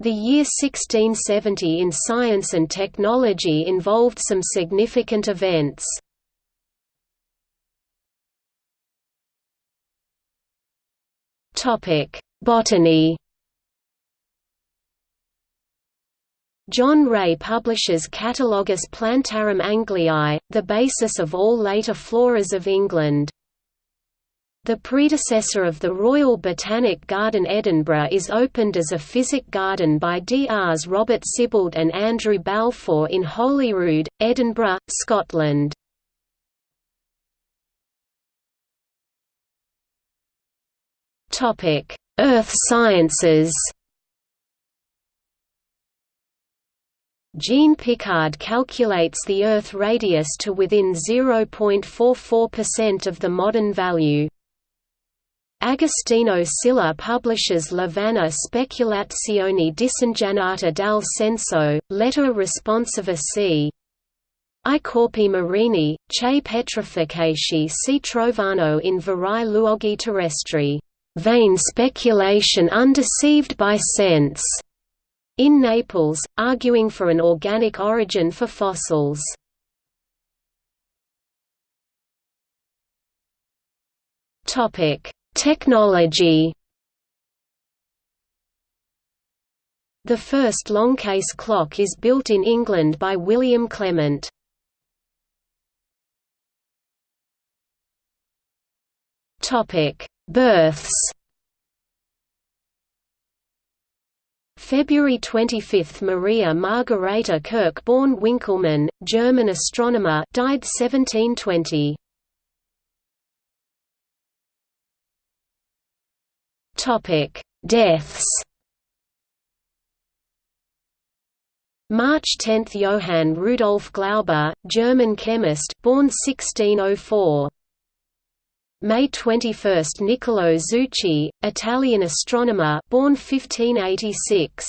The year 1670 in science and technology involved some significant events. Botany John Ray publishes Catalogus Plantarum Angliae, the basis of all later floras of England. The predecessor of the Royal Botanic Garden Edinburgh is opened as a physic garden by Drs Robert Sibbald and Andrew Balfour in Holyrood, Edinburgh, Scotland. Earth sciences Jean Picard calculates the Earth radius to within 0.44% of the modern value. Agostino Scilla publishes La Speculazioni disingannata dal senso, lettera risponsiva c. I corpi marini, che petrificati si trovano in vari luoghi terrestri, vain speculation undeceived by sense, in Naples, arguing for an organic origin for fossils. Topic Technology The first longcase clock is built in England by William Clement. Topic: Births. February 25 – Maria Margaretha Kirch born Winckelmann, German astronomer died 1720. Topic: Deaths. March 10 – Johann Rudolf Glauber, German chemist born 1604. May 21 – Niccolò Zucchi, Italian astronomer born 1586.